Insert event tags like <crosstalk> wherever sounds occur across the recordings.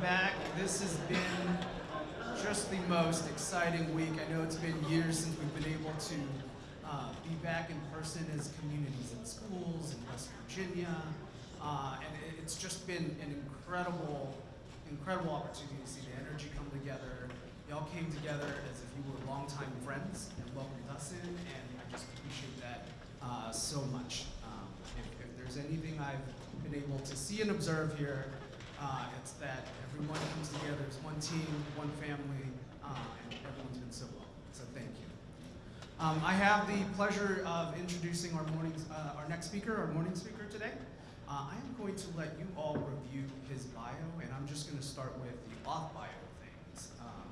back. This has been just the most exciting week. I know it's been years since we've been able to uh, be back in person as communities and schools in West Virginia. Uh, and it's just been an incredible, incredible opportunity to see the energy come together. Y'all came together as if you were longtime friends and welcomed us in, and I just appreciate that uh, so much. Um, if, if there's anything I've been able to see and observe here, uh, it's that everyone comes together as one team, one family, uh, and everyone's been so well. So thank you. Um, I have the pleasure of introducing our morning, uh, our next speaker, our morning speaker today. Uh, I am going to let you all review his bio, and I'm just going to start with the off bio things. Um,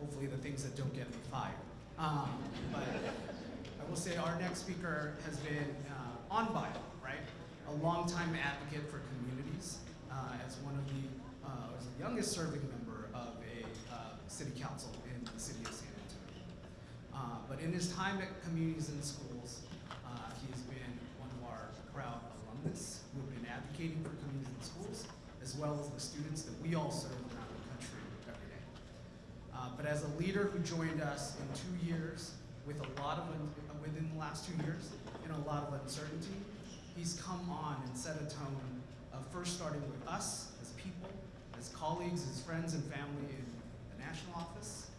hopefully, the things that don't get me fired. Um, but I will say our next speaker has been uh, on bio, right? A longtime advocate for communities, as one of the uh, as the youngest serving member of a uh, city council in the city of San Antonio. Uh, but in his time at Communities and Schools, uh, he has been one of our proud alumnus who have been advocating for communities and schools, as well as the students that we all serve around the country every day. Uh, but as a leader who joined us in two years with a lot of, uh, within the last two years, in a lot of uncertainty, he's come on and set a tone of first starting with us as people, as colleagues, as friends and family in the national office.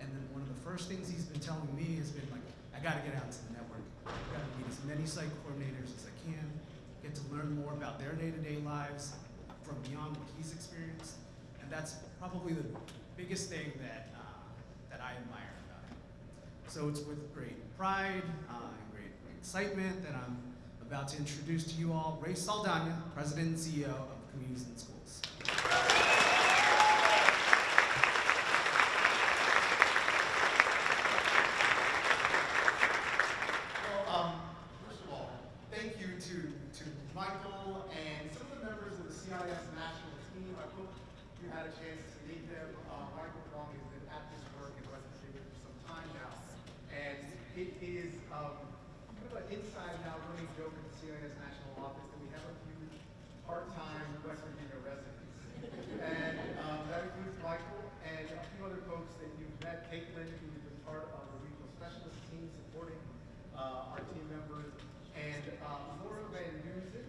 And then one of the first things he's been telling me has been like, I gotta get out to the network. I gotta meet as many site coordinators as I can, get to learn more about their day-to-day lives from beyond what he's experienced. And that's probably the biggest thing that, uh, that I admire about him. So it's with great pride uh, and great excitement that I'm about to introduce to you all Rey Saldana, President and CEO of Communities and Schools. Well, um, first of all, thank you to, to Michael and some of the members of the CIS national team. I hope you had a chance to meet them. Uh, Michael Wong has been at this work in West Virginia for some time now. And it is, um, kind of an inside now running joke at the CIS national office that we have a few part-time West Virginia residents. And, um, that includes Michael and a few other folks that you've met, Caitlin, who's been part of the regional specialist team supporting uh, our team members, and uh, Laura Van Duzen,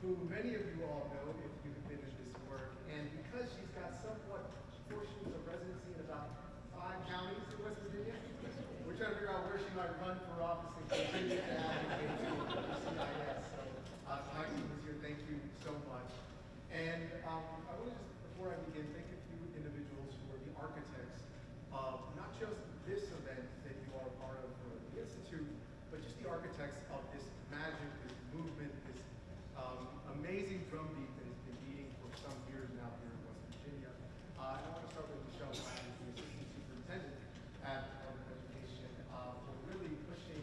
who many of you all know if you've in this work. And because she's got somewhat portions of residency in about five counties in West Virginia, we're trying to figure out where she might run for office and continue to advocate for CIS. So, uh, Michael is here, thank you so much. And um, I want to just, before I begin, thank a few individuals who are the architects of not just this event that you are a part of for the Institute, but just the architects of this magic, this movement, this um, amazing drumbeat that has been beating for some years now here in West Virginia. Uh, and I want to start with Michelle Ryan, the Assistant Superintendent at Department of Education, uh, for really pushing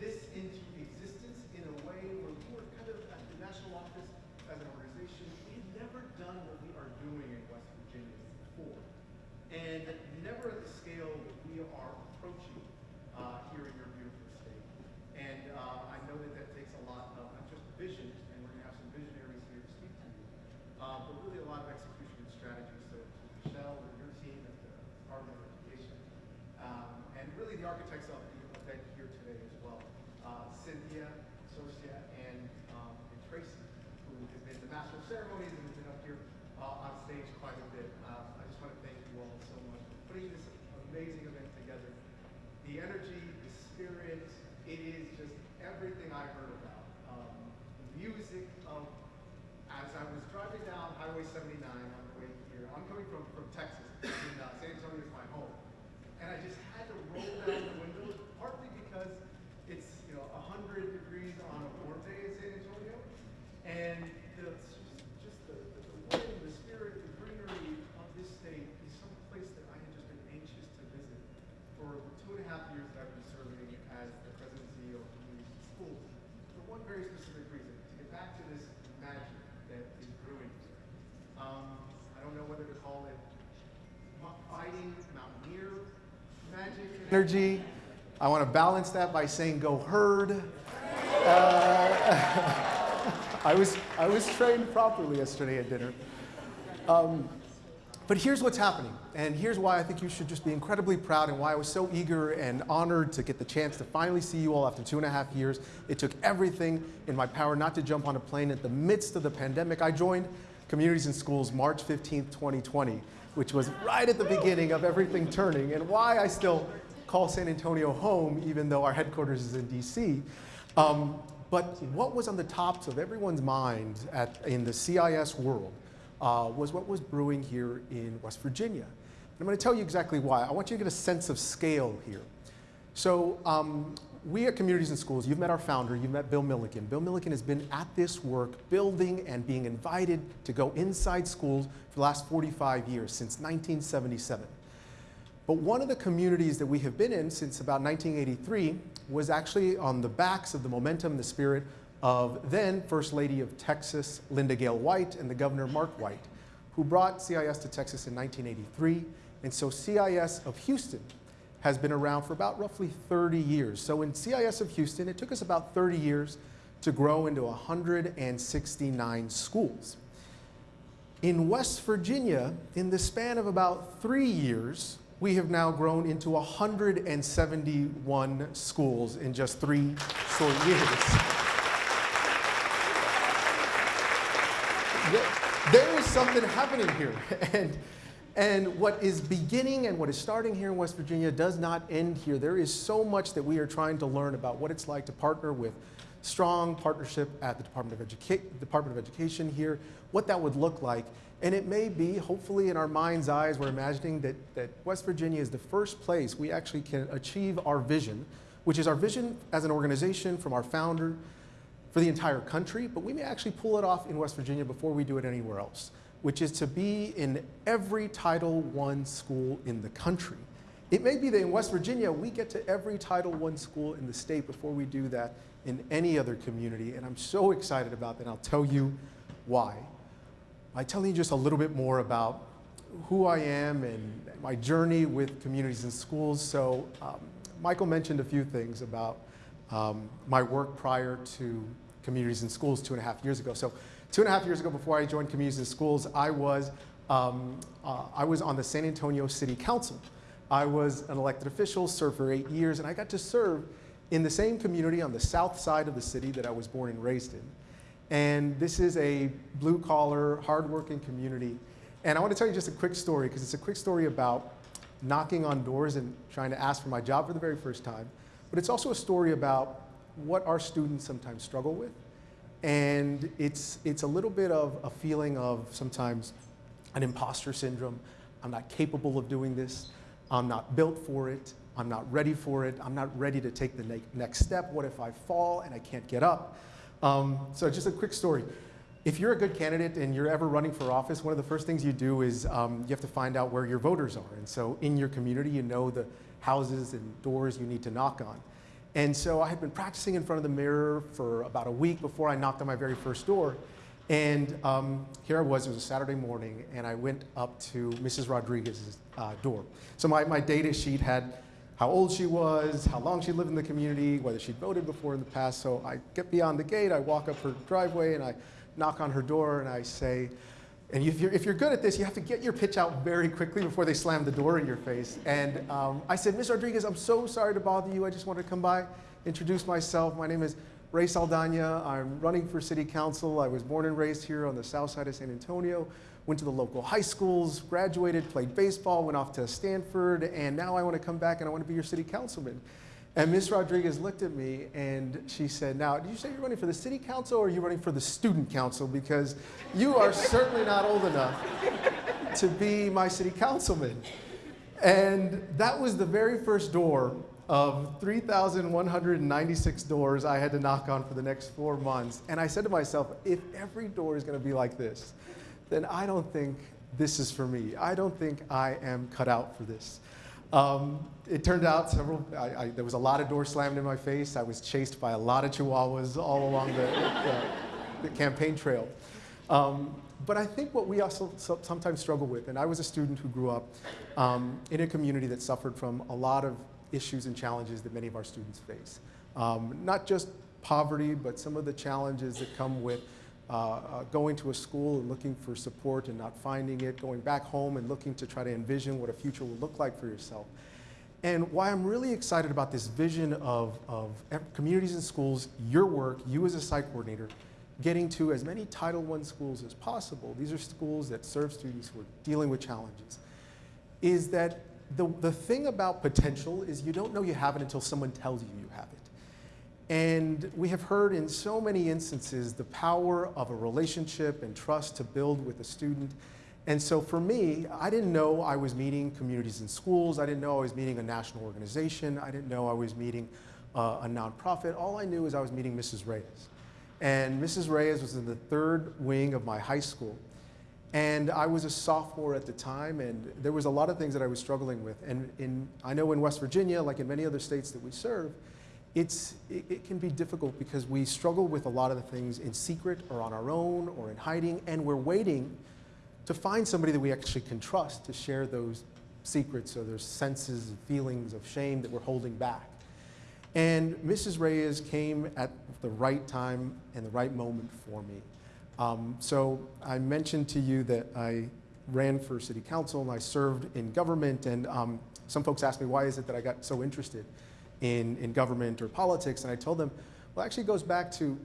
this into existence in a way where we were kind of at the national office as an organization. We've never done what we are doing in West Virginia before. And never at the scale that we are approaching uh, here in your beautiful state. And uh, I know that that takes a lot of not just vision, and we're going to have some visionaries here to speak to you, uh, but really a lot of execution and strategy. So to Michelle and your team at the Department of Education, um, and really the architects of the event here today as well, uh, Cynthia, Socia, and, um, and Tracy, who have been the master of ceremonies and have been up here uh, on stage quite a bit. Uh, I just want to thank you all so much for putting this amazing event together. The energy, the spirit, it is just everything I heard about. Um, the music of, as I was driving down Highway 79 on the way here, I'm coming from, from Texas, and uh, San Antonio is my home. And I just had to roll down the window, partly because it's, you know, 100 degrees on a warm day in San Antonio. And the, just, just the, the, the wind, the spirit, the greenery of this state is some place that I had just been anxious to visit for the two and a half years that I've been serving as the president and CEO of Community Schools. For one very specific reason, to get back to this magic that is brewing here. Um, I don't know whether to call it mu- fighting mountaineer magic energy. I want to balance that by saying go herd. Uh, <laughs> I was I was trained properly yesterday at dinner. Um, but here's what's happening, and here's why I think you should just be incredibly proud and why I was so eager and honored to get the chance to finally see you all after two and a half years. It took everything in my power not to jump on a plane at the midst of the pandemic. I joined Communities and Schools March 15th, 2020, which was right at the beginning of everything turning, and why I still call San Antonio home, even though our headquarters is in DC. Um, but what was on the tops of everyone's mind at, in the CIS world uh, was what was brewing here in West Virginia. And I'm going to tell you exactly why. I want you to get a sense of scale here. So um, we at Communities and Schools, you've met our founder, you've met Bill Milliken. Bill Milliken has been at this work, building and being invited to go inside schools for the last 45 years, since 1977. But one of the communities that we have been in since about 1983 was actually on the backs of the momentum, the spirit of then First Lady of Texas, Linda Gale White, and the Governor Mark White, who brought CIS to Texas in 1983. And so CIS of Houston has been around for about roughly 30 years. So in CIS of Houston, it took us about 30 years to grow into 169 schools. In West Virginia, in the span of about three years, we have now grown into 171 schools in just three short years. there is something happening here. <laughs> And, and what is beginning and what is starting here in West Virginia does not end here. There is so much that we are trying to learn about what it's like to partner with strong partnership at the Department of, Educa Department of Education here, what that would look like. And it may be, hopefully in our mind's eyes, we're imagining that, that West Virginia is the first place we actually can achieve our vision, which is our vision as an organization from our founder for the entire country, but we may actually pull it off in West Virginia before we do it anywhere else, which is to be in every Title I school in the country. It may be that in West Virginia, we get to every Title I school in the state before we do that in any other community, and I'm so excited about that, I'll tell you why by telling you just a little bit more about who I am and my journey with communities and schools. So um, Michael mentioned a few things about um, my work prior to communities and schools two and a half years ago. So two and a half years ago before I joined communities and schools, I was, um, uh, I was on the San Antonio City Council. I was an elected official, served for eight years, and I got to serve in the same community on the south side of the city that I was born and raised in. And this is a blue collar, hardworking community. And I want to tell you just a quick story because it's a quick story about knocking on doors and trying to ask for my job for the very first time. But it's also a story about what our students sometimes struggle with. And it's, it's a little bit of a feeling of sometimes an imposter syndrome. I'm not capable of doing this. I'm not built for it. I'm not ready for it. I'm not ready to take the ne next step. What if I fall and I can't get up? Um, so just a quick story. If you're a good candidate and you're ever running for office, one of the first things you do is um, you have to find out where your voters are. And so in your community, you know the houses and doors you need to knock on. And so I had been practicing in front of the mirror for about a week before I knocked on my very first door. And um, here I was, it was a Saturday morning, and I went up to Mrs. Rodriguez's uh, door. So my, my data sheet had how old she was, how long she lived in the community, whether she'd voted before in the past. So I get beyond the gate, I walk up her driveway, and I knock on her door, and I say, and if you're, if you're good at this, you have to get your pitch out very quickly before they slam the door in your face. And um, I said, Ms. Rodriguez, I'm so sorry to bother you. I just wanted to come by, introduce myself. My name is Rey Saldana. I'm running for city council. I was born and raised here on the south side of San Antonio went to the local high schools, graduated, played baseball, went off to Stanford, and now I want to come back and I want to be your city councilman. And Ms. Rodriguez looked at me and she said, now, did you say you're running for the city council or are you running for the student council? Because you are certainly not old enough to be my city councilman. And that was the very first door of 3,196 doors I had to knock on for the next four months. And I said to myself, if every door is going to be like this, then I don't think this is for me. I don't think I am cut out for this. Um, it turned out several, I, I, there was a lot of doors slammed in my face. I was chased by a lot of chihuahuas all along the, the, campaign trail. Um, but I think what we also sometimes struggle with, and I was a student who grew up um, in a community that suffered from a lot of issues and challenges that many of our students face. Um, not just poverty, but some of the challenges that come with uh, uh, going to a school and looking for support and not finding it, going back home and looking to try to envision what a future will look like for yourself. And why I'm really excited about this vision of, of communities and schools, your work, you as a site coordinator, getting to as many Title I schools as possible. These are schools that serve students who are dealing with challenges. Is that the, the thing about potential is you don't know you have it until someone tells you you have it. And we have heard in so many instances the power of a relationship and trust to build with a student. And so for me, I didn't know I was meeting communities and schools. I didn't know I was meeting a national organization. I didn't know I was meeting uh, a nonprofit. All I knew is I was meeting Mrs. Reyes. And Mrs. Reyes was in the third wing of my high school. And I was a sophomore at the time, and there was a lot of things that I was struggling with. And in, I know in West Virginia, like in many other states that we serve, it's, it, it can be difficult because we struggle with a lot of the things in secret or on our own or in hiding, and we're waiting to find somebody that we actually can trust to share those secrets or those senses and feelings of shame that we're holding back. And Mrs. Reyes came at the right time and the right moment for me. Um, so I mentioned to you that I ran for city council and I served in government. And um, some folks asked me, why is it that I got so interested in, in government or politics? And I told them, well, actually it goes back to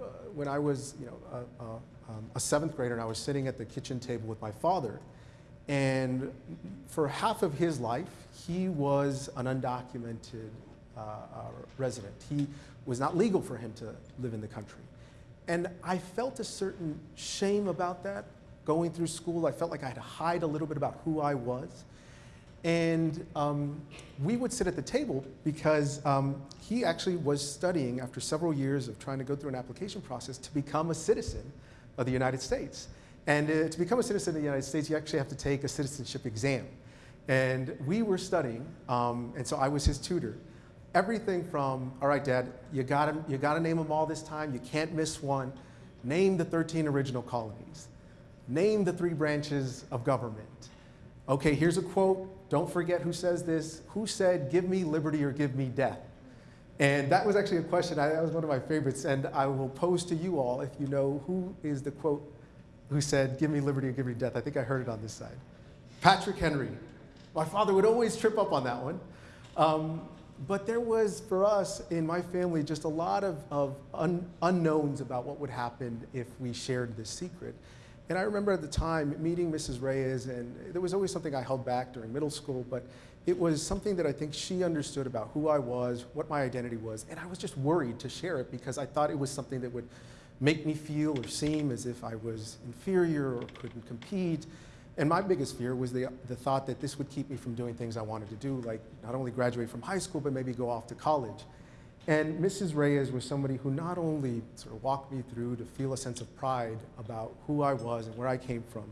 uh, when I was, you know, a, a, um, a seventh grader and I was sitting at the kitchen table with my father. And for half of his life, he was an undocumented uh, uh, resident. He was not legal for him to live in the country. And I felt a certain shame about that going through school. I felt like I had to hide a little bit about who I was. And um, we would sit at the table because um, he actually was studying after several years of trying to go through an application process to become a citizen of the United States. And uh, to become a citizen of the United States, you actually have to take a citizenship exam. And we were studying, um, and so I was his tutor. Everything from, all right, Dad, you gotta, you gotta name them all this time. You can't miss one. Name the 13 original colonies. Name the three branches of government. Okay, here's a quote. Don't forget who says this. Who said, give me liberty or give me death? And that was actually a question, I, that was one of my favorites. And I will pose to you all if you know who is the quote who said, give me liberty or give me death. I think I heard it on this side. Patrick Henry. My father would always trip up on that one. Um, but there was, for us in my family, just a lot of, of un, unknowns about what would happen if we shared this secret. And I remember at the time meeting Mrs. Reyes, and there was always something I held back during middle school, but it was something that I think she understood about who I was, what my identity was, and I was just worried to share it because I thought it was something that would make me feel or seem as if I was inferior or couldn't compete. And my biggest fear was the, the thought that this would keep me from doing things I wanted to do, like not only graduate from high school, but maybe go off to college. And Mrs. Reyes was somebody who not only sort of walked me through to feel a sense of pride about who I was and where I came from,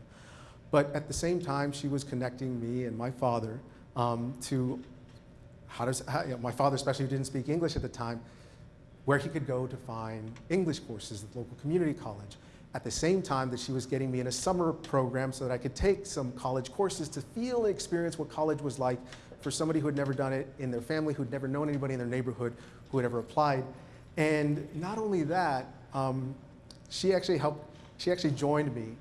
but at the same time, she was connecting me and my father um, to how does, how, you know, my father especially who didn't speak English at the time, where he could go to find English courses at the local community college. At the same time that she was getting me in a summer program so that I could take some college courses to feel and experience what college was like for somebody who had never done it in their family, who'd never known anybody in their neighborhood who had ever applied. And not only that, um, she actually helped, she actually joined me.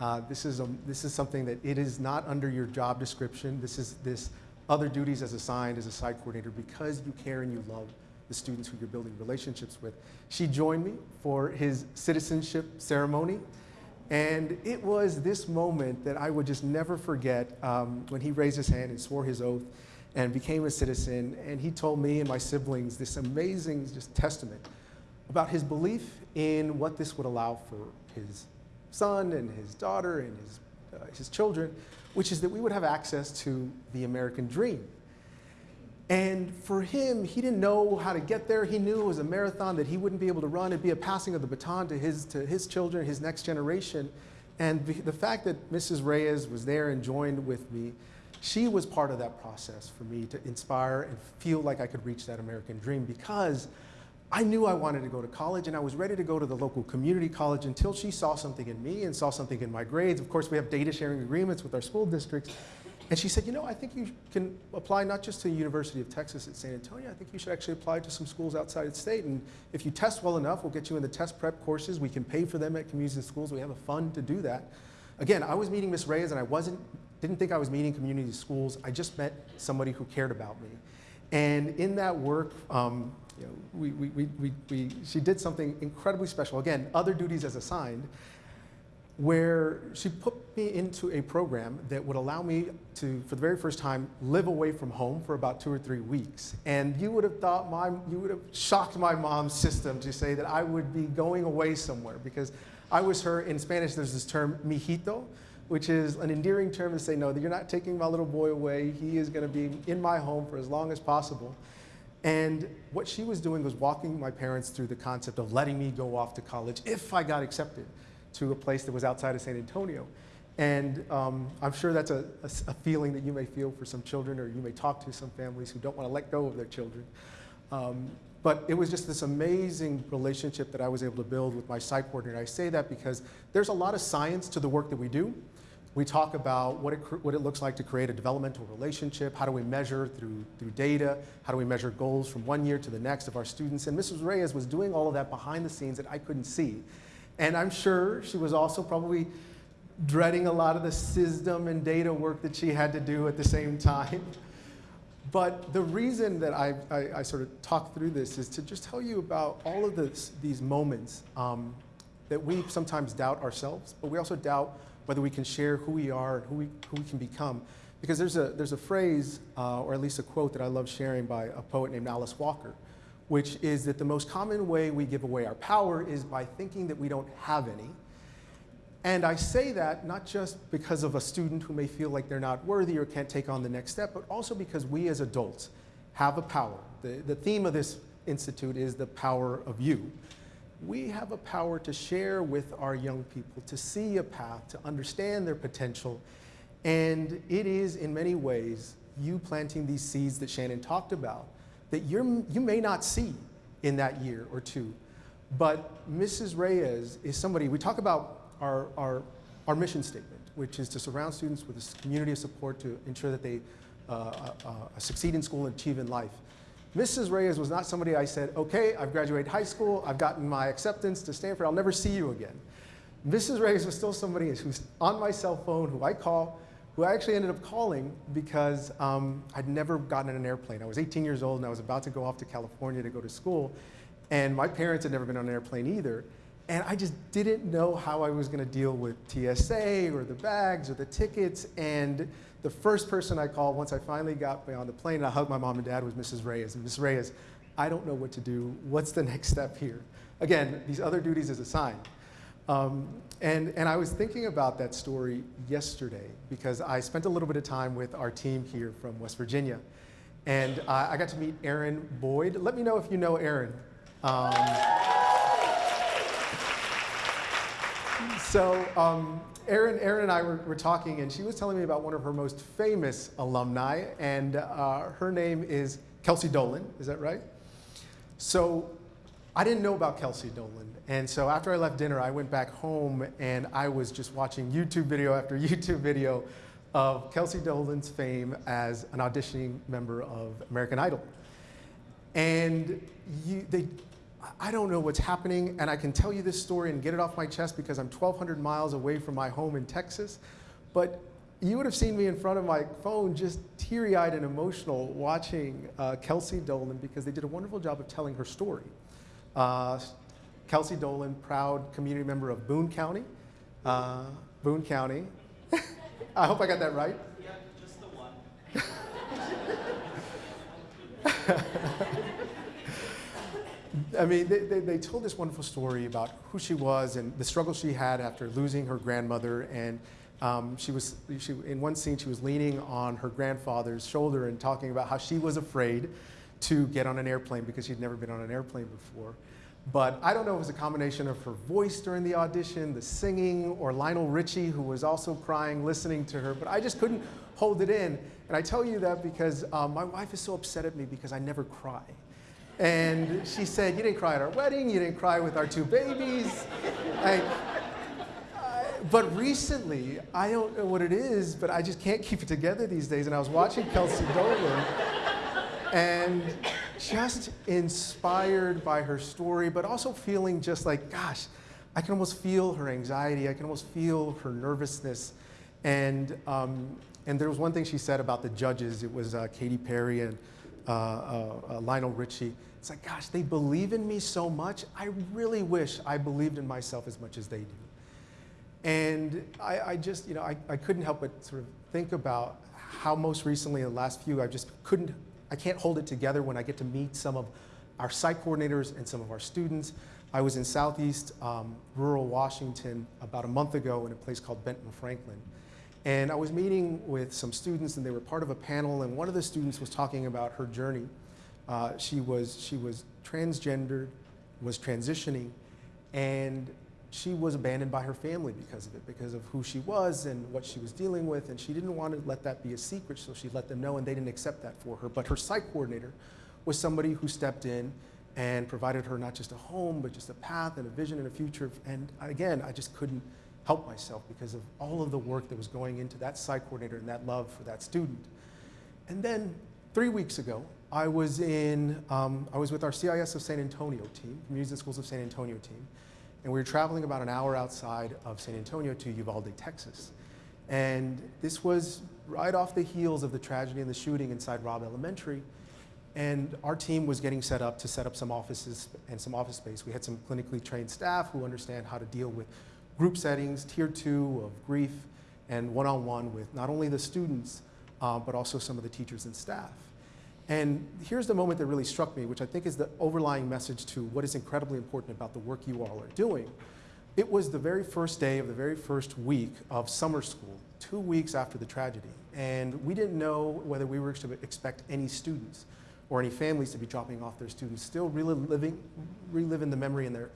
Uh, this, is a, this is something that it is not under your job description. This is this other duties as assigned as a site coordinator because you care and you love the students who you're building relationships with. She joined me for his citizenship ceremony. And it was this moment that I would just never forget um, when he raised his hand and swore his oath and became a citizen. And he told me and my siblings this amazing just testament about his belief in what this would allow for his son and his daughter and his, uh, his children, which is that we would have access to the American dream. And for him, he didn't know how to get there. He knew it was a marathon that he wouldn't be able to run. It'd be a passing of the baton to his, to his children, his next generation. And the, the fact that Mrs. Reyes was there and joined with me, she was part of that process for me to inspire and feel like I could reach that American dream because I knew I wanted to go to college and I was ready to go to the local community college until she saw something in me and saw something in my grades. Of course, we have data sharing agreements with our school districts. And she said, you know, I think you can apply not just to the University of Texas at San Antonio, I think you should actually apply to some schools outside the state. And if you test well enough, we'll get you in the test prep courses. We can pay for them at community schools. We have a fund to do that. Again, I was meeting Miss Reyes and I wasn't, didn't think I was meeting community schools. I just met somebody who cared about me. And in that work, um, you know, we, we, we, we, she did something incredibly special. Again, other duties as assigned where she put me into a program that would allow me to, for the very first time, live away from home for about two or three weeks. And you would have thought my, you would have shocked my mom's system to say that I would be going away somewhere because I was her, in Spanish there's this term, mijito, which is an endearing term to say, no, you're not taking my little boy away. He is gonna be in my home for as long as possible. And what she was doing was walking my parents through the concept of letting me go off to college if I got accepted to a place that was outside of San Antonio. And um, I'm sure that's a, a, a, feeling that you may feel for some children, or you may talk to some families who don't want to let go of their children. Um, but it was just this amazing relationship that I was able to build with my site coordinator. I say that because there's a lot of science to the work that we do. We talk about what it, what it looks like to create a developmental relationship. How do we measure through, through data? How do we measure goals from one year to the next of our students? And Mrs. Reyes was doing all of that behind the scenes that I couldn't see. And I'm sure she was also probably dreading a lot of the system and data work that she had to do at the same time. <laughs> But the reason that I, I, I sort of talk through this is to just tell you about all of this, these moments um, that we sometimes doubt ourselves, but we also doubt whether we can share who we are and who we, who we can become. Because there's a, there's a phrase, uh, or at least a quote that I love sharing by a poet named Alice Walker, which is that the most common way we give away our power is by thinking that we don't have any. And I say that not just because of a student who may feel like they're not worthy or can't take on the next step, but also because we as adults have a power. The, the theme of this institute is the power of you. We have a power to share with our young people, to see a path, to understand their potential. And it is, in many ways, you planting these seeds that Shannon talked about that you're, you may not see in that year or two. But Mrs. Reyes is somebody, we talk about our, our, our mission statement, which is to surround students with a community of support to ensure that they uh, uh, uh, succeed in school and achieve in life. Mrs. Reyes was not somebody I said, okay, I've graduated high school, I've gotten my acceptance to Stanford, I'll never see you again. Mrs. Reyes was still somebody who's on my cell phone, who I call, who I actually ended up calling because um, I'd never gotten in an airplane. I was 18 years old and I was about to go off to California to go to school. And my parents had never been on an airplane either. And I just didn't know how I was going to deal with TSA or the bags or the tickets. And the first person I called once I finally got on the plane and I hugged my mom and dad was Mrs. Reyes. And Mrs. Reyes, I don't know what to do. What's the <laughs> next step here? Again, these other duties is assigned. Um, and, and I was thinking about that story yesterday because I spent a little bit of time with our team here from West Virginia. And uh, I got to meet Aaron Boyd. Let me know if you know Aaron. Um, so um, Aaron, Aaron and I were, were, talking, and she was telling me about one of her most famous alumni, and uh, her name is Kelsie Dolin. Is that right? So I didn't know about Kelsie Dolin. And so after I left dinner, I went back home and I was just watching YouTube video after <laughs> YouTube video of Kelsie Dolin's fame as an auditioning member of American Idol. And you, they, I don't know what's happening, and I can tell you this story and get it off my chest because I'm 1,200 miles away from my home in Texas. But you would have seen me in front of my phone just teary-eyed and emotional watching uh, Kelsie Dolin because they did a wonderful job of telling her story. Uh, Kelsie Dolin, proud community member of Boone County. Uh, Boone County. <laughs> I hope I got that right. Yeah, just the one. <laughs> <laughs> I mean, they, they, they, told this wonderful story about who she was and the struggle she had after losing her grandmother. And um, she was, she, in one scene, she was leaning on her grandfather's shoulder and talking about how she was afraid to get on an airplane because she'd never been on an airplane before. But I don't know if it was a combination of her voice during the audition, the singing, or Lionel Richie, who was also crying listening to her, but I just couldn't hold it in. And I tell you that because um, my wife is so upset at me because I never cry. And she said, you didn't cry at our wedding, you didn't cry with our two babies. But recently, I don't know what it is, but I just can't keep it together these days. And I was watching Kelsie Dolin and just inspired by her story, but also feeling just like, gosh, I can almost feel her anxiety. I can almost feel her nervousness. And, um, and there was one thing she said about the judges. It was uh, Katy Perry and uh, uh, uh, Lionel Richie. It's like, gosh, they believe in me so much. I really wish I believed in myself as much as they do. And I, I just, you know, I, I couldn't help but sort of think about how most recently in the last few, I just couldn't, I can't hold it together when I get to meet some of our site coordinators and some of our students. I was in southeast um, rural Washington about a month ago in a place called Benton Franklin. And I was meeting with some students and they were part of a panel and one of the students was talking about her journey. Uh, she, was, she was transgendered, was transitioning, and she was abandoned by her family because of it, because of who she was and what she was dealing with, and she didn't want to let that be a secret, so she let them know, and they didn't accept that for her. But her site coordinator was somebody who stepped in and provided her not just a home, but just a path and a vision and a future. And again, I just couldn't help myself because of all of the work that was going into that site coordinator and that love for that student. And then three weeks ago, I was in, um, I was with our CIS of San Antonio team, Communities and Schools of San Antonio team, and we were traveling about an hour outside of San Antonio to Uvalde, Texas. And this was right off the heels of the tragedy and the shooting inside Robb Elementary. And our team was getting set up to set up some offices and some office space. We had some clinically trained staff who understand how to deal with group settings, tier two of grief, and one-on-one -on -one with not only the students, uh, but also some of the teachers and staff. And here's the moment that really struck me, which I think is the overlying message to what is incredibly important about the work you all are doing. It was the very first day of the very first week of summer school, two weeks after the tragedy. And we didn't know whether we were to expect any students or any families to be dropping off their students, still reliving, reliving the memory and, their,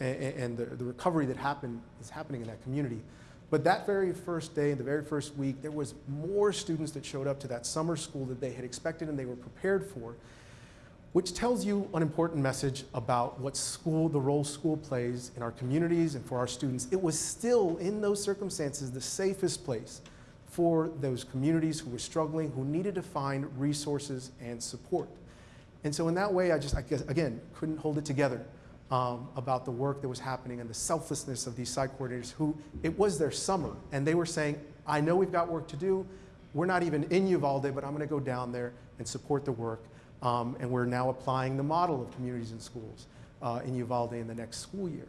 and, and the, the recovery that happened, is happening in that community. But that very first day, the very first week, there was more students that showed up to that summer school that they had expected and they were prepared for, which tells you an important message about what school, the role school plays in our communities and for our students. It was still, in those circumstances, the safest place for those communities who were struggling, who needed to find resources and support. And so in that way, I just, I guess, again, couldn't hold it together um, about the work that was happening and the selflessness of these site coordinators who, it was their summer, and they were saying, I know we've got work to do. We're not even in Uvalde, but I'm going to go down there and support the work. Um, and we're now applying the model of communities and schools uh, in Uvalde in the next school year.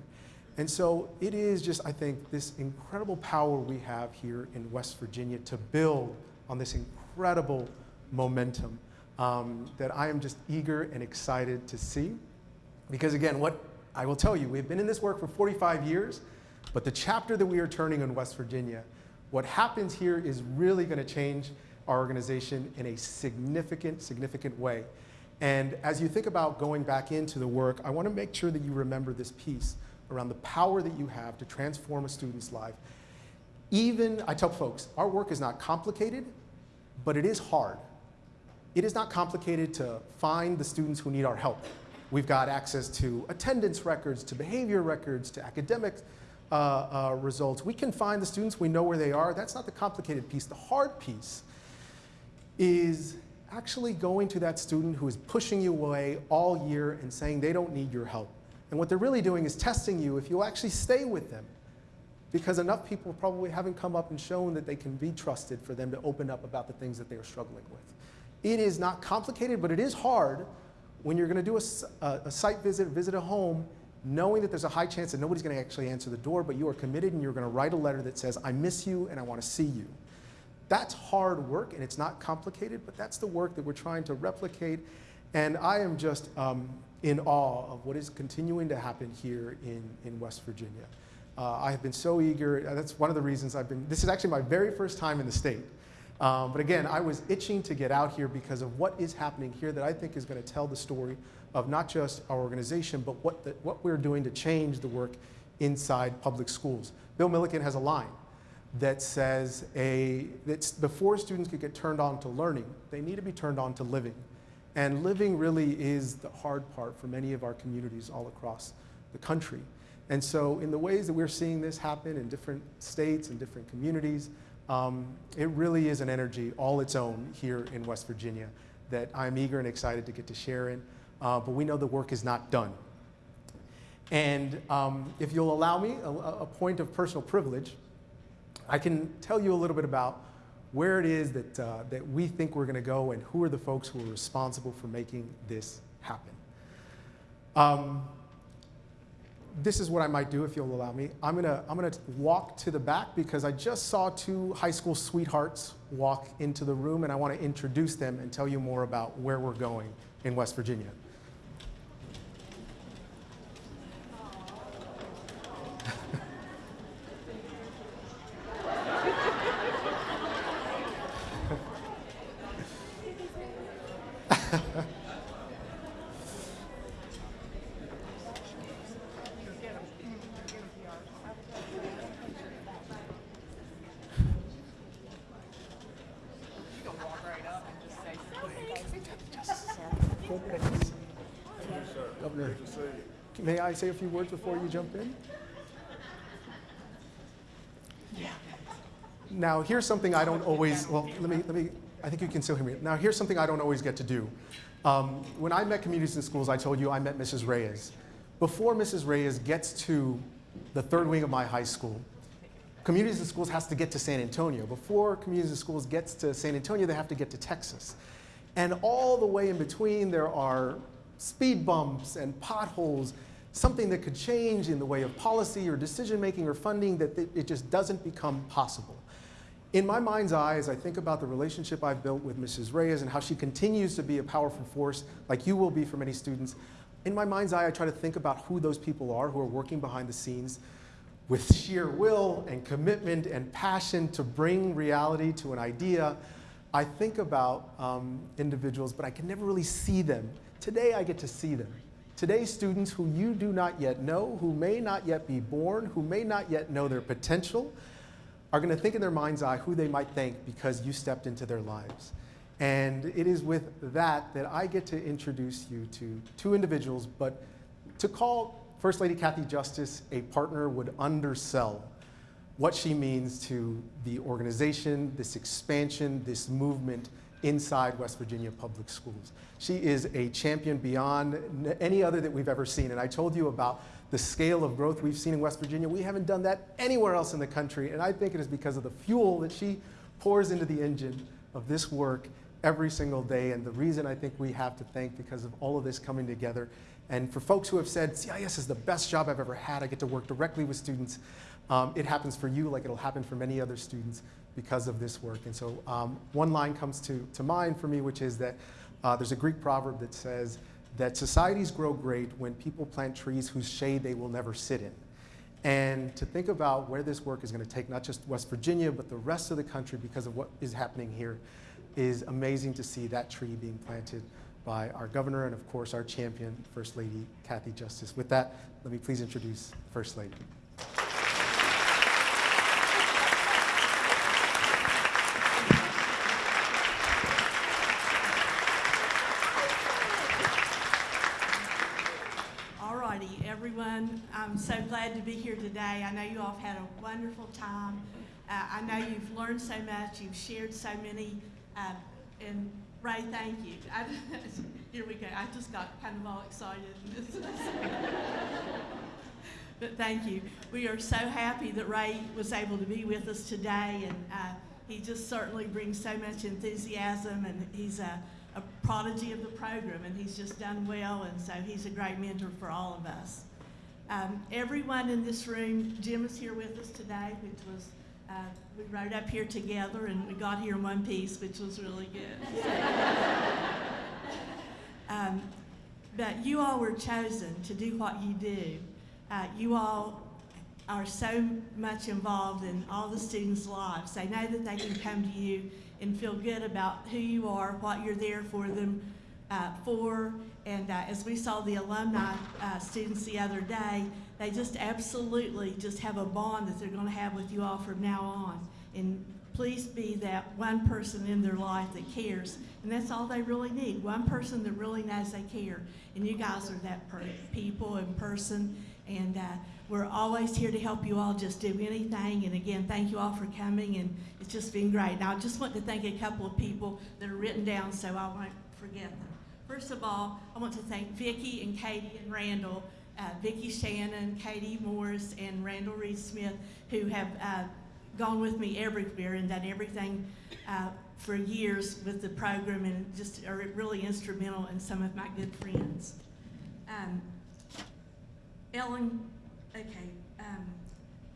And so it is just, I think, this incredible power we have here in West Virginia to build on this incredible momentum um, that I am just eager and excited to see. Because again, what I will tell you, we've been in this work for 45 years, but the chapter that we are turning in West Virginia, what happens here is really going to change our organization in a significant, significant way. And as you think about going back into the work, I want to make sure that you remember this piece around the power that you have to transform a student's life. Even, I tell folks, our work is not complicated, but it is hard. It is not complicated to find the students who need our help. We've got access to attendance records, to behavior records, to academic uh, uh, results. We can find the students, we know where they are. That's not the complicated piece. The hard piece is actually going to that student who is pushing you away all year and saying they don't need your help. And what they're really doing is testing you if you'll actually stay with them. Because enough people probably haven't come up and shown that they can be trusted for them to open up about the things that they are struggling with. It is not complicated, but it is hard when you're going to do a, a, a, site visit, visit a home, knowing that there's a high chance that nobody's going to actually answer the door, but you are committed and you're going to write a letter that says, I miss you and I want to see you. That's hard work and it's not complicated, but that's the work that we're trying to replicate. And I am just um, in awe of what is continuing to happen here in, in West Virginia. Uh, I have been so eager. That's one of the reasons I've been, this is actually my very first time in the state. Um, but again, I was itching to get out here because of what is happening here that I think is going to tell the story of not just our organization, but what, the, what we're doing to change the work inside public schools. Bill Milliken has a line that says a, that's before students could get turned on to learning, they need to be turned on to living. And living really is the hard part for many of our communities all across the country. And so, in the ways that we're seeing this happen in different states and different communities, um, it really is an energy all its own here in West Virginia that I'm eager and excited to get to share in. Uh, but we know the work is not done. And um, if you'll allow me a, a point of personal privilege, I can tell you a little bit about where it is that, uh, that we think we're going to go and who are the folks who are responsible for making this happen. Um, this is what I might do if you'll allow me. I'm gonna, I'm gonna walk to the back because I just saw two high school sweethearts walk into the room and I want to introduce them and tell you more about where we're going in West Virginia. Governor, may I say a few words before you jump in? Yeah. Now, here's something I don't always, well, let me, let me, I think you can still hear me. Now, here's something I don't always get to do. Um, when I met communities in schools, I told you I met Mrs. Reyes. Before Mrs. Reyes gets to the third wing of my high school, communities in schools has to get to San Antonio. Before communities in schools gets to San Antonio, they have to get to Texas. And all the way in between, there are speed bumps and potholes, something that could change in the way of policy or decision making or funding that it just doesn't become possible. In my mind's eye, as I think about the relationship I've built with Mrs. Reyes and how she continues to be a powerful force, like you will be for many students, in my mind's eye, I try to think about who those people are who are working behind the scenes with sheer will and commitment and passion to bring reality to an idea. I think about um, individuals, but I can never really see them. Today, I get to see them. Today, students who you do not yet know, who may not yet be born, who may not yet know their potential, are going to think in their mind's eye who they might thank because you stepped into their lives. And it is with that that I get to introduce you to two individuals, but to call First Lady Cathy Justice a partner would undersell what she means to the organization, this expansion, this movement inside West Virginia public schools. She is a champion beyond any other that we've ever seen. And I told you about the scale of growth we've seen in West Virginia. We haven't done that anywhere else in the country. And I think it is because of the fuel that she pours into the engine of this work every single day. And the reason I think we have to thank because of all of this coming together. And for folks who have said, CIS is the best job I've ever had, I get to work directly with students. Um, it happens for you like it'll happen for many other students because of this work. And so um, one line comes to, to mind for me, which is that uh, there's a Greek proverb that says that societies grow great when people plant trees whose shade they will never sit in. And to think about where this work is going to take not just West Virginia, but the rest of the country because of what is happening here is amazing to see that tree being planted by our governor and, of course, our champion, First Lady Cathy Justice. With that, let me please introduce First Lady. All righty, everyone, I'm so glad to be here today. I know you all have had a wonderful time. Uh, I know you've learned so much, you've shared so many, uh, and Rey, thank you. <laughs> Here we go, I just got kind of all excited. <laughs> But thank you. We are so happy that Rey was able to be with us today, and uh, he just certainly brings so much enthusiasm, and he's a, a prodigy of the program, and he's just done well, and so he's a great mentor for all of us. Um, everyone in this room, Jim is here with us today, which was, uh, we rode up here together, and we got here in one piece, which was really good. <laughs> Um, but you all were chosen to do what you do. Uh, you all are so much involved in all the students' lives. They know that they can come to you and feel good about who you are, what you're there for them uh, for. And uh, as we saw the alumni uh, students the other day, they just absolutely just have a bond that they're going to have with you all from now on. And please be that one person in their life that cares. And that's all they really need one person that really knows they care. And you guys are that people and person. And uh, we're always here to help you all just do anything. And again, thank you all for coming, and it's just been great. Now, I just want to thank a couple of people that are written down so I won't forget them. First of all, I want to thank Vicki and Katie and Randall, uh, Vicki Shannon, Katie Morris, and Randall Reed Smith, who have uh, gone with me everywhere and done everything uh, for years with the program and just are really instrumental in some of my good friends. Um, Ellen, okay, um,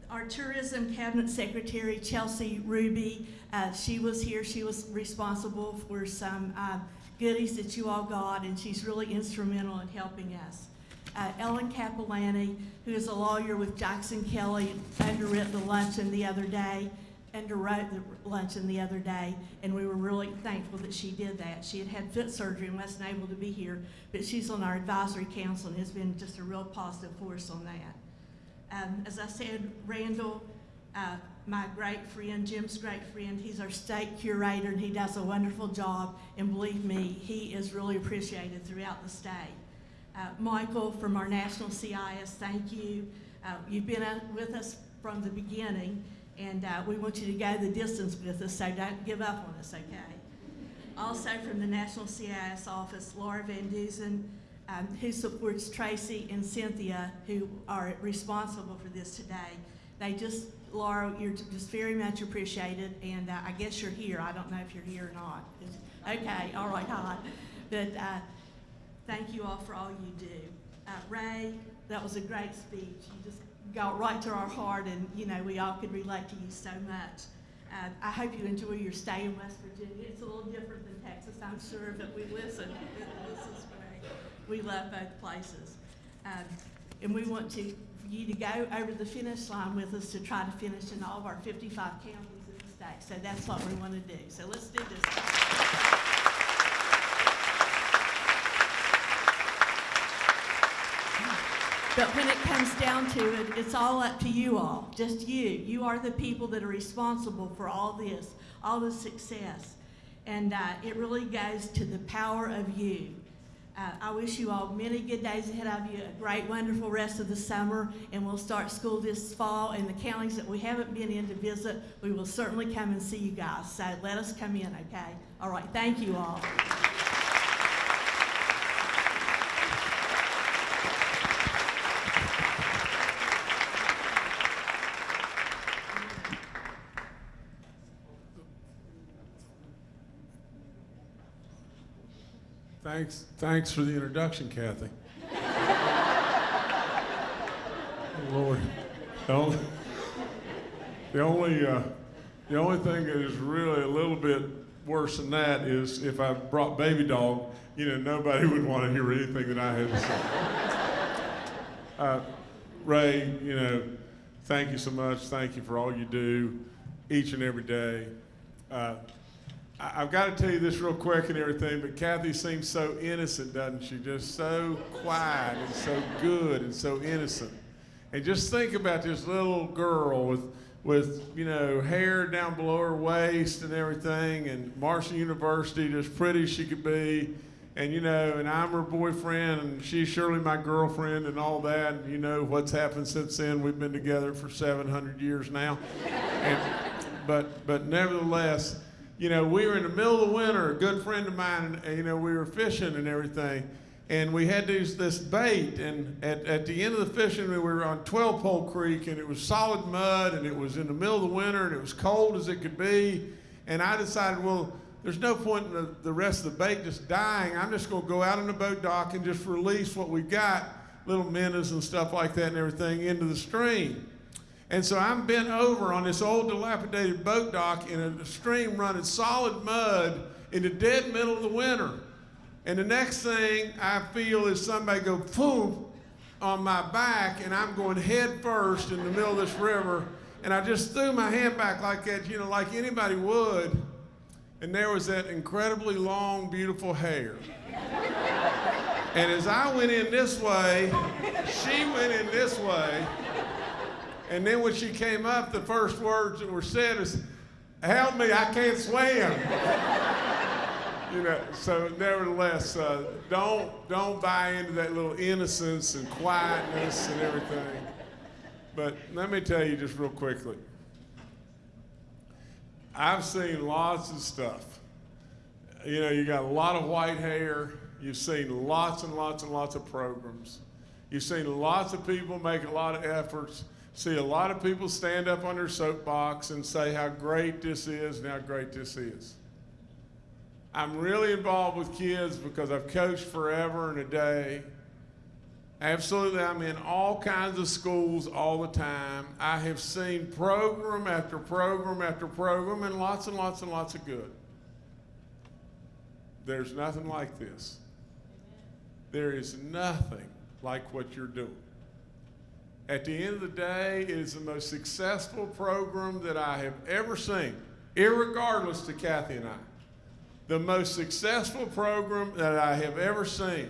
our tourism cabinet secretary, Chelsea Ruby, uh, she was here. She was responsible for some uh, goodies that you all got, and she's really instrumental in helping us. Uh, Ellen Cappellanti, who is a lawyer with Jackson Kelly, underwrote the luncheon the other day, underwrote the luncheon the other day, and we were really thankful that she did that. She had had foot surgery and wasn't able to be here, but she's on our advisory council and has been just a real positive force on that. Um, as I said, Randall, uh, my great friend, Jim's great friend, he's our state curator and he does a wonderful job. And believe me, he is really appreciated throughout the state. Uh, Michael from our national CIS, thank you. Uh, you've been uh, with us from the beginning and uh, we want you to go the distance with us, so don't give up on us, okay? Also from the National CIS office, Laura Van Dusen, um, who supports Tracy and Cynthia, who are responsible for this today. They just, Laura, you're just very much appreciated, and uh, I guess you're here. I don't know if you're here or not. It's- Okay, all right, hi. But uh, thank you all for all you do. Uh, Rey, that was a great speech. You just got right to our heart, and you know we all could relate to you so much. Uh, I hope you enjoy your stay in West Virginia. It's a little different than Texas, I'm sure, but we listen. This is great. We love both places. Um, and we want to, you to go over the finish line with us to try to finish in all of our 55 counties in the state. So that's what we want to do. So let's do this. But when it comes down to it, it's all up to you all, just you. You are the people that are responsible for all this, all the success. And uh, it really goes to the power of you. Uh, I wish you all many good days ahead of you, a great, wonderful rest of the summer, and we'll start school this fall. And the counties that we haven't been in to visit, we will certainly come and see you guys. So let us come in, okay? All right, thank you all. Thanks, thanks for the introduction, Cathy. Lord, the only, the only, uh, the only thing that is really a little bit worse than that is if I brought baby dog, you know, nobody <laughs> would want to hear anything that I had to say. Uh, Rey, you know, thank you so much. Thank you for all you do each and every day. Uh, I've got to tell you this real quick and everything, but Cathy seems so innocent, doesn't she? Just so quiet and so good and so innocent. And just think about this little girl with, with you know, hair down below her waist and everything, and Marshall University, just pretty as she could be. And you know, and I'm her boyfriend, and she's surely my girlfriend, and all that. And you know what's happened since then. We've been together for 700 years now. And, but, but nevertheless, you know, we were in the middle of the winter. A good friend of mine, and you know, we were fishing and everything, and we had this bait. And at, at the end of the fishing, we were on 12 Pole Creek, and it was solid mud, and it was in the middle of the winter, and it was cold as it could be. And I decided, well, there's no point in the, the rest of the bait just dying. I'm just going to go out on the boat dock and just release what we've got, little minnows and stuff like that and everything, into the stream. And so I'm bent over on this old dilapidated boat dock in a stream running solid mud in the dead middle of the winter. And the next thing I feel is somebody go boom on my back, and I'm going head first in the middle of this river. And I just threw my hand back like that, you know, like anybody would. And there was that incredibly long, beautiful hair. And as I went in this way, she went in this way. And then when she came up, the first words that were said is, help me, I can't swim. you know, so nevertheless, uh, don't don't buy into that little innocence and quietness and everything. But let me tell you just real quickly. I've seen lots of stuff. You know, you got a lot of white hair. You've seen lots and lots and lots of programs. You've seen lots of people make a lot of efforts. See a lot of people stand up on their soapbox and say how great this is and how great this is. I'm really involved with kids because I've coached forever and a day. Absolutely, I'm in all kinds of schools all the time. I have seen program after program after program and lots and lots and lots of good. There's nothing like this. There is nothing like what you're doing. At the end of the day, it is the most successful program that I have ever seen, irregardless to Cathy and I. The most successful program that I have ever seen.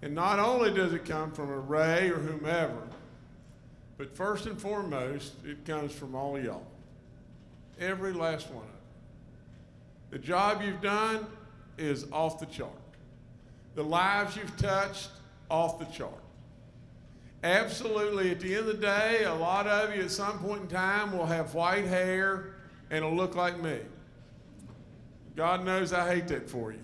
And not only does it come from a Rey or whomever, but first and foremost, it comes from all y'all. Every last one of them. The job you've done is off the chart. The lives you've touched, off the chart. Absolutely, at the end of the day, a lot of you at some point in time will have white hair and it'll look like me. God knows I hate that for you.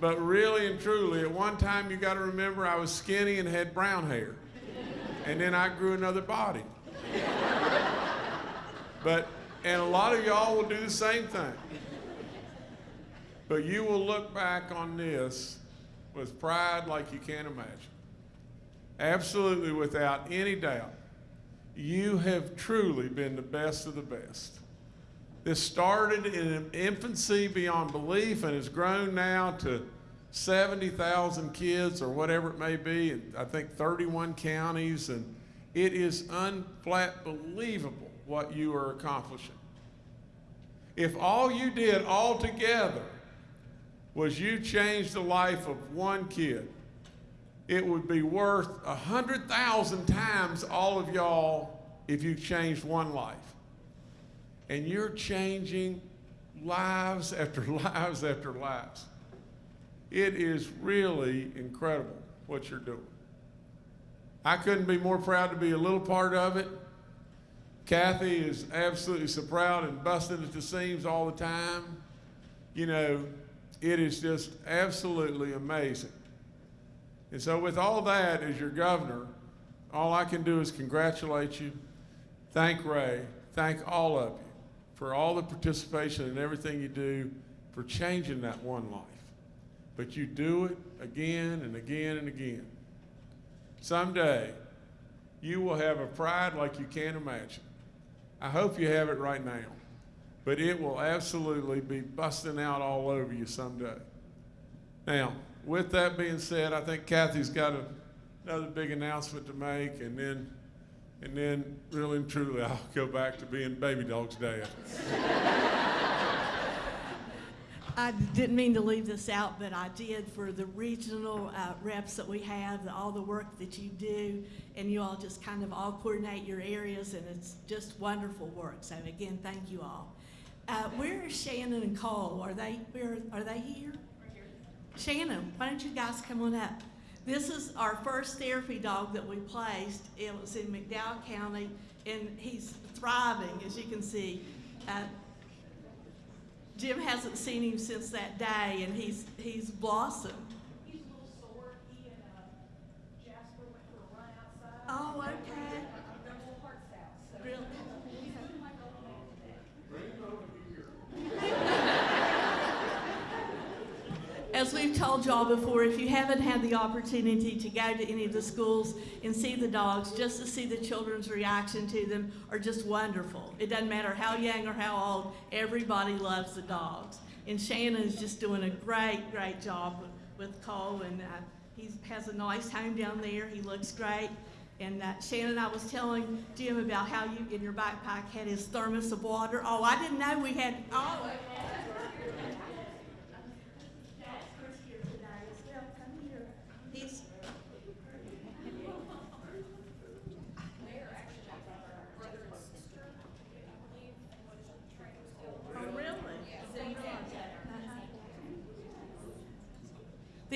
but really and truly, at one time you got to remember I was skinny and had brown hair. And then I grew another body. but, and a lot of y'all will do the same thing. But you will look back on this with pride like you can't imagine. Absolutely, without any doubt, you have truly been the best of the best. This started in infancy beyond belief and has grown now to 70,000 kids or whatever it may be, I think 31 counties, and it is unflat believable what you are accomplishing. If all you did all together was you changed the life of one kid, it would be worth a hundred thousand times all of y'all if you changed one life. And you're changing lives after <laughs> lives after lives. It is really incredible what you're doing. I couldn't be more proud to be a little part of it. Cathy is absolutely so proud and busting at the seams all the time. You know, it is just absolutely amazing. And so, with all that as your governor, all I can do is congratulate you, thank Rey, thank all of you for all the participation and everything you do for changing that one life. But you do it again and again and again. Someday, you will have a pride like you can't imagine. I hope you have it right now but it will absolutely be busting out all over you someday. Now, with that being said, I think Cathy's got a, another big announcement to make, and then, and then, really and truly, I'll go back to being Baby Dog's dad. <laughs> I didn't mean to leave this out, but I did for the regional uh, reps that we have, the, all the work that you do, and you all just kind of all coordinate your areas, and it's just wonderful work. So again, thank you all. Uh, where is Shannon and Cole? Are they where are they here? Shannon, why don't you guys come on up? This is our first therapy dog that we placed. It was in McDowell County, and he's thriving, as you can see. Uh, Jim hasn't seen him since that day, and he's he's blossomed. He's a little sore. He and uh, Jasper went for a run outside. Oh, okay. Their little hearts out. So Really? he's looking like a little man today. As we've told y'all before, if you haven't had the opportunity to go to any of the schools and see the dogs, just to see the children's reaction to them are just wonderful. It doesn't matter how young or how old, everybody loves the dogs. And Shannon is just doing a great, great job with, Cole, and uh, he has a nice home down there. He looks great. And uh, Shannon, I was telling Jim about how you in your backpack had his thermos of water. Oh, I didn't know we had. Oh, Chris here today as well. Come here. He's. They're actually brother and sister, I believe, and was trained Oh, really? They did.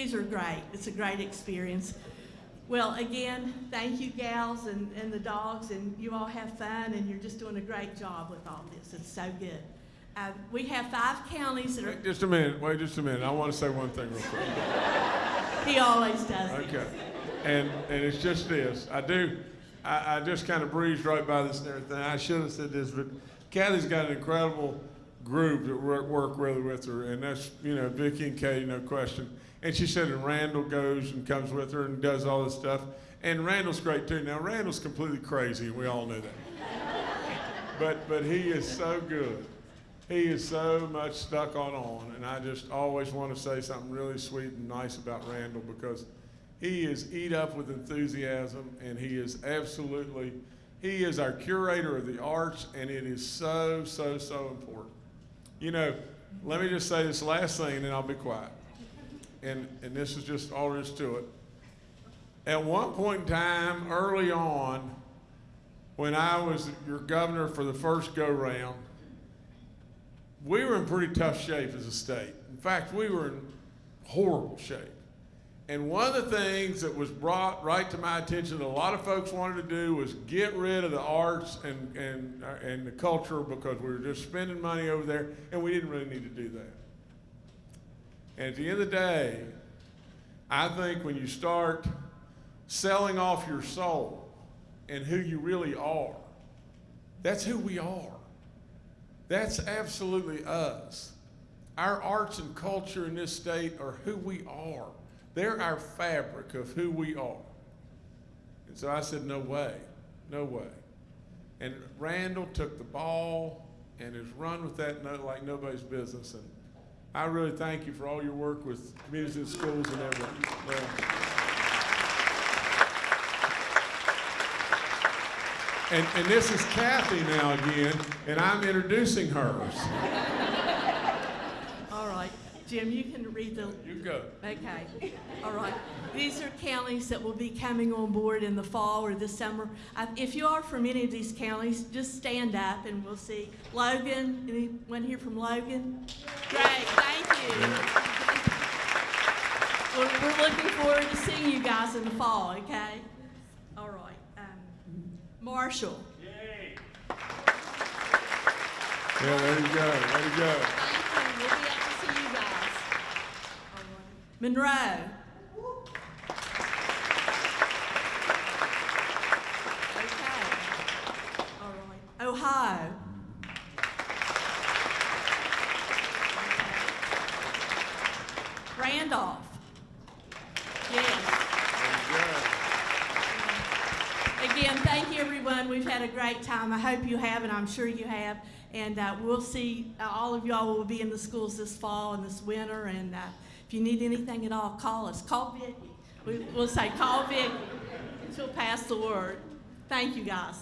These are great. It's a great experience. Well, again, thank you gals and, and the dogs, and you all have fun, and you're just doing a great job with all this. It's so good. Uh, we have five counties that are, Wait just a minute. Wait just a minute. I want to say one thing real quick. he always does. Okay. And, and it's just this. I do, I, I just kind of breezed right by this and everything. I should have said this, but Cathy's got an incredible group that work, work really with her, and that's, you know, Vicky and Katie, no question. And she said, and Randall goes and comes with her and does all this stuff. And Randall's great too. Now, Randall's completely crazy, we all know that. <laughs> but, but he is so good. He is so much stuck on on, and I just always want to say something really sweet and nice about Randall because he is eat up with enthusiasm, and he is absolutely, he is our curator of the arts, and it is so, so, so important. You know, let me just say this last thing, and I'll be quiet. And, and this is just all there is to it. At one point in time, early on, when I was your governor for the first go round, we were in pretty tough shape as a state. In fact, we were in horrible shape. And one of the things that was brought right to my attention that a lot of folks wanted to do was get rid of the arts and, and, uh, and the culture because we were just spending money over there and we didn't really need to do that. And at the end of the day, I think when you start selling off your soul and who you really are, that's who we are. That's absolutely us. Our arts and culture in this state are who we are. They're our fabric of who we are. And so I said, no way, no way. And Randall took the ball and has run with that no, like nobody's business. And I really thank you for all your work with communities and schools and everything. Well, And, and this is Cathy now again, and I'm introducing hers. All right. Jim, you can read the You go. Okay, all right. These are counties that will be coming on board in the fall or this summer. I- If you are from any of these counties, just stand up and we'll see. Logan, anyone here from Logan? Great, thank you. We're, we're looking forward to seeing you guys in the fall, okay? All right. um, Marshall, Yeah, there you go. There you go. thank you. We'll be up to see you guys. All right. Monroe. Ohio. Randolph. Yes. Again, thank you, everyone. We've had a great time. I hope you have, and I'm sure you have. And uh, we'll see, uh, all of y'all will be in the schools this fall and this winter. And uh, if you need anything at all, call us. Call Vicki. We, we'll say, call Vicki. She'll pass the word. Thank you, guys.